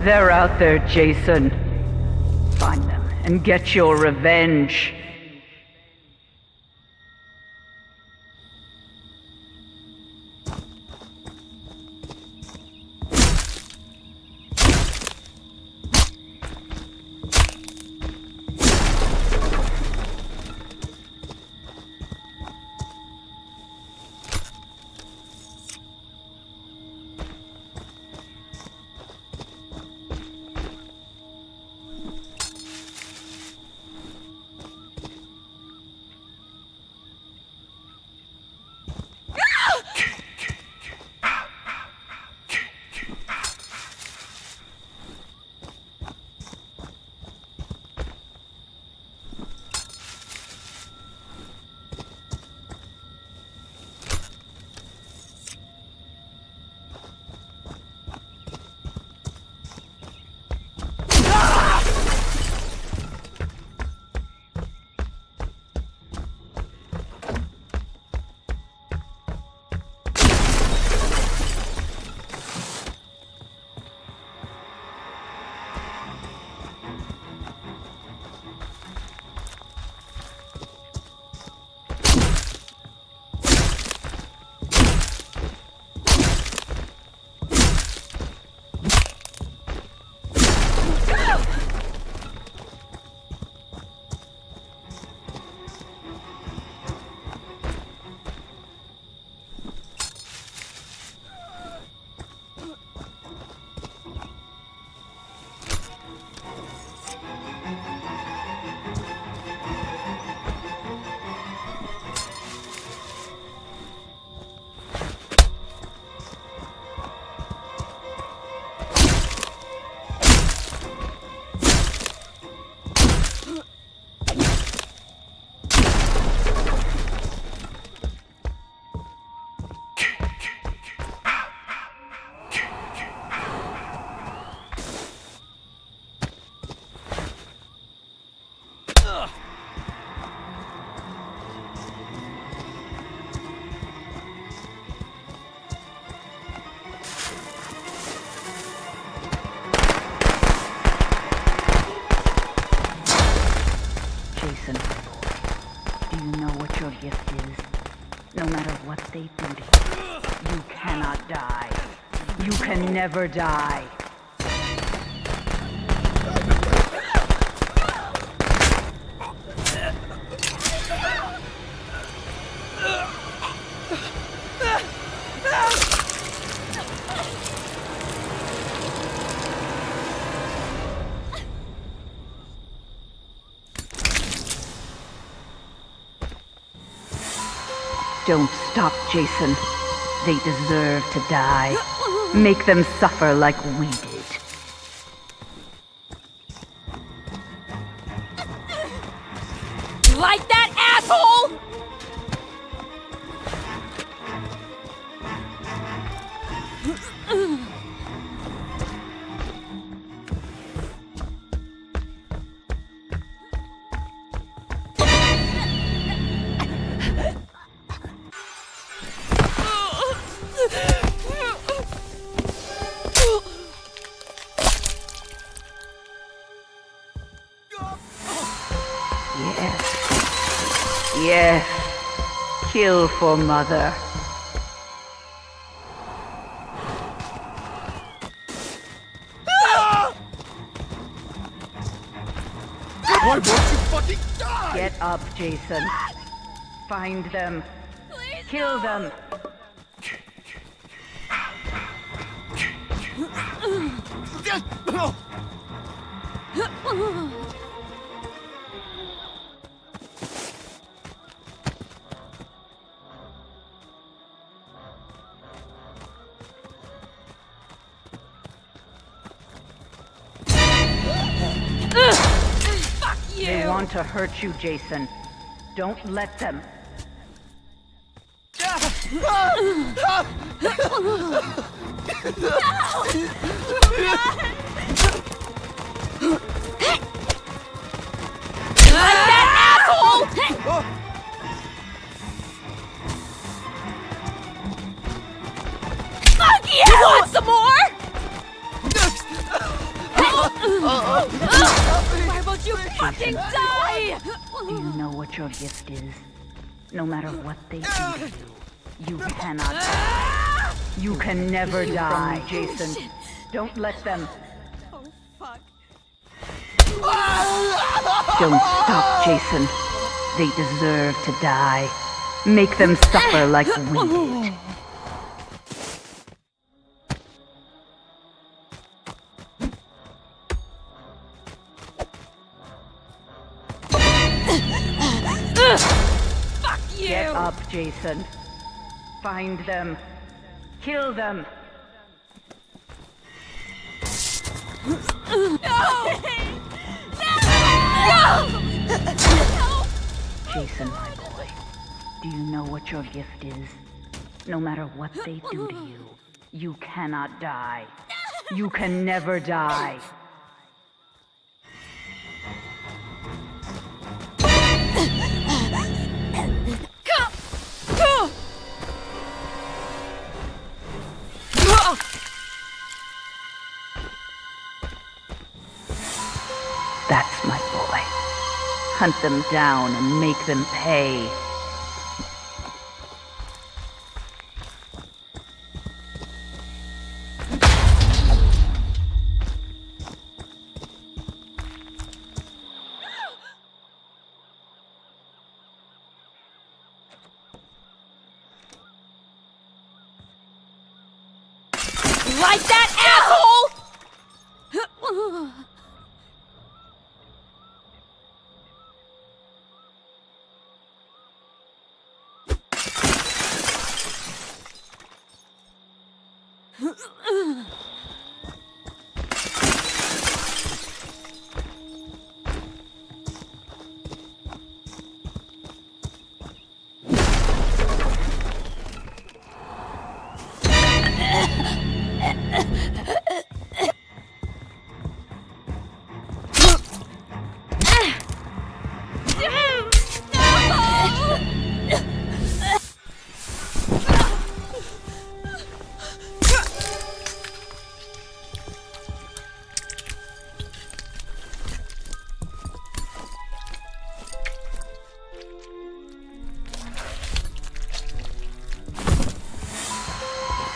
They're out there, Jason. Find them and get your revenge. Jason, do you know what your gift is? No matter what they do to you, you cannot die. You can never die. Don't stop, Jason. They deserve to die. Make them suffer like we did. Yes. Yes. Kill for mother. Why won't you fucking die? Get up, Jason. Find them. Kill them. Fuck you! They want to hurt you, Jason. Don't let them. Like that, asshole! Fuck you! Want some more? You fucking die? Do you know what your gift is? No matter what they do to you, you cannot die. You can never die, Jason. Don't let them. Oh, fuck. Don't stop, Jason. They deserve to die. Make them suffer like we did. Fuck you! Get up, Jason. Find them. Kill them. Jason, my boy, do you know what your gift is? No matter what they do to you, you cannot die. You can never die. Boy. Hunt them down and make them pay. Like that, asshole!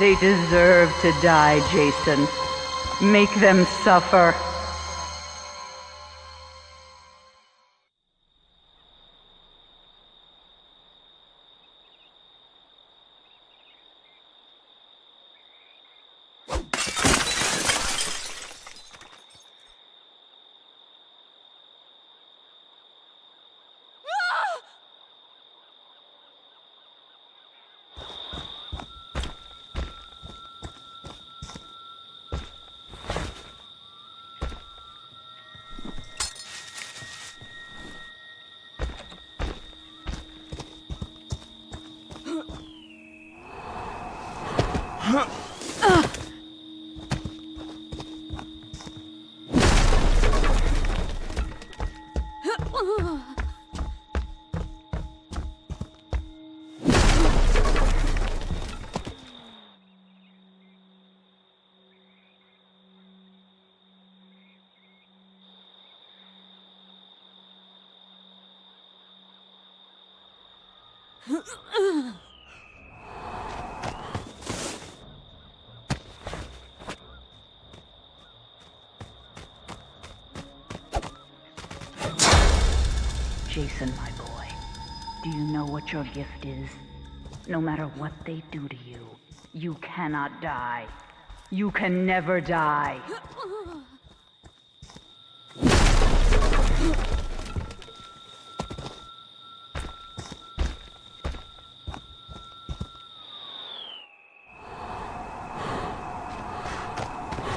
They deserve to die, Jason. Make them suffer. Jason, know what your gift is. No matter what they do to you, you cannot die. You can never die.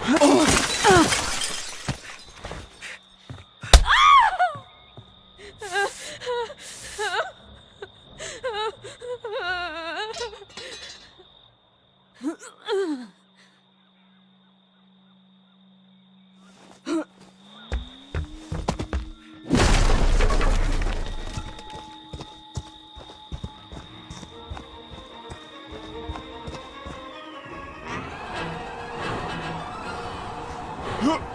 Oh!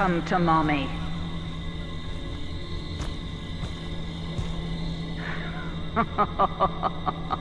Come to mommy.